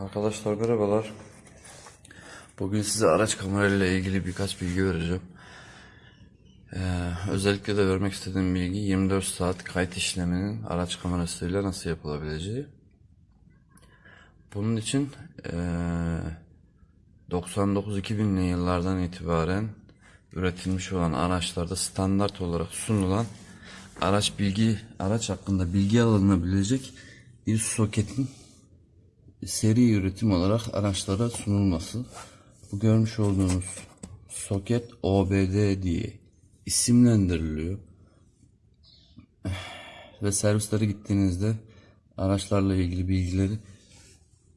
Arkadaşlar merhabalar. Bugün size araç kamerayla ilgili birkaç bilgi vereceğim. Ee, özellikle de vermek istediğim bilgi 24 saat kayıt işleminin araç kamerasıyla nasıl yapılabileceği. Bunun için ee, 99-2000'li yıllardan itibaren üretilmiş olan araçlarda standart olarak sunulan araç bilgi araç hakkında bilgi alınabilecek bir soketin seri üretim olarak araçlara sunulması. Bu görmüş olduğunuz soket OBD diye isimlendiriliyor. Ve servislere gittiğinizde araçlarla ilgili bilgileri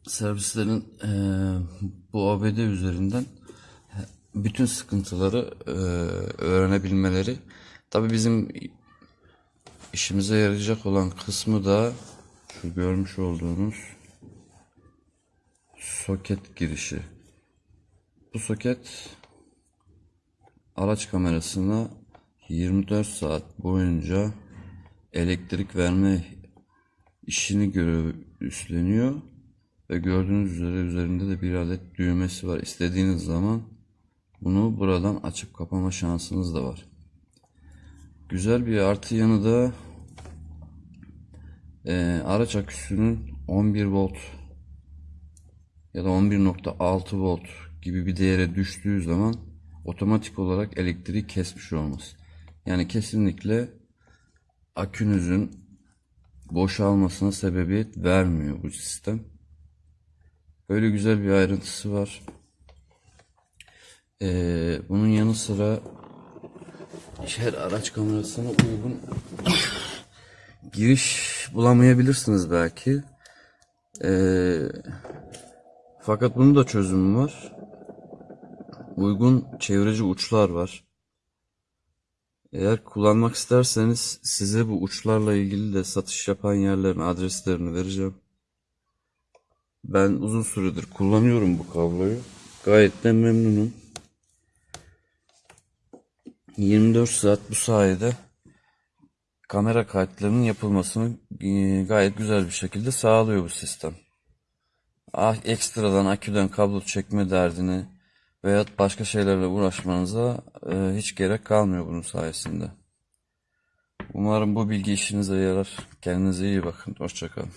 servislerin eee, bu OBD üzerinden bütün sıkıntıları eee, öğrenebilmeleri. Tabi bizim işimize yarayacak olan kısmı da şu görmüş olduğunuz soket girişi. Bu soket araç kamerasına 24 saat boyunca elektrik verme işini görev üstleniyor ve gördüğünüz üzere üzerinde de bir adet düğmesi var. İstediğiniz zaman bunu buradan açıp kapama şansınız da var. Güzel bir artı yanı da eee, araç aküsünün 11 volt ya da 11.6 volt gibi bir değere düştüğü zaman otomatik olarak elektriği kesmiş olması. Yani kesinlikle akünüzün boşalmasına sebebiyet vermiyor bu sistem. Böyle güzel bir ayrıntısı var. Ee, bunun yanı sıra her araç kamerasına uygun giriş bulamayabilirsiniz belki. Ee, fakat bunun da çözümü var. Uygun çevreci uçlar var. Eğer kullanmak isterseniz size bu uçlarla ilgili de satış yapan yerlerin adreslerini vereceğim. Ben uzun süredir kullanıyorum bu kabloyu. Gayet de memnunum. 24 saat bu sayede kamera kayıtlarının yapılmasını e, gayet güzel bir şekilde sağlıyor bu sistem. Ah, ekstradan aküden kablo çekme derdini veya başka şeylerle uğraşmanıza e, hiç gerek kalmıyor bunun sayesinde. Umarım bu bilgi işinize yarar. Kendinize iyi bakın. Hoşçakalın.